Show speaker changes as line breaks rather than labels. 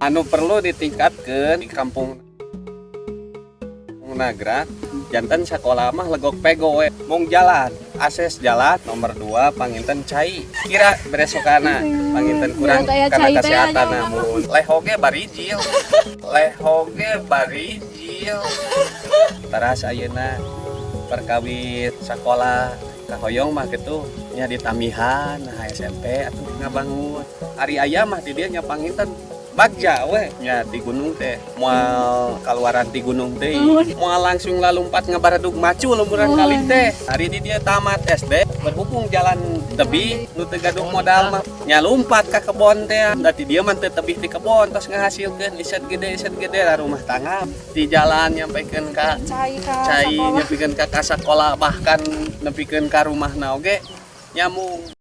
anu perlu ditingkatkan di kampung Nagra jantan sekolah mah legok pego we. Mung jalan akses jalan nomor 2 panginten cai. Kira beresokana panginten kurang
Ya,
karena kesehatan namun. Lehoge barijil. Lehoge barijil. Teras ayeuna perkawit sekolah kahoyong mah gitu nya di tamihan nah SMP atau ngabangun. Hari ayam mah di dia nya panginten bagja we nya di gunung teh moal kaluaran di gunung teh. Moal langsung lalumpat ngabaradug macu lumuran kali teh. Hari di dia tamat SD berhubung jalan tebi nu teu gaduh modal mah. Nya lumpat ka kebon teh. Dati dia mah teu tebih di kebon tos ngahasilkeun iset gede iset gede lah rumah tangga. Di jalan nyampaikan ka
cai ka
cai
sekolah.
nyepikeun ka ka sakola bahkan nepikeun ka rumah oge? Nyamung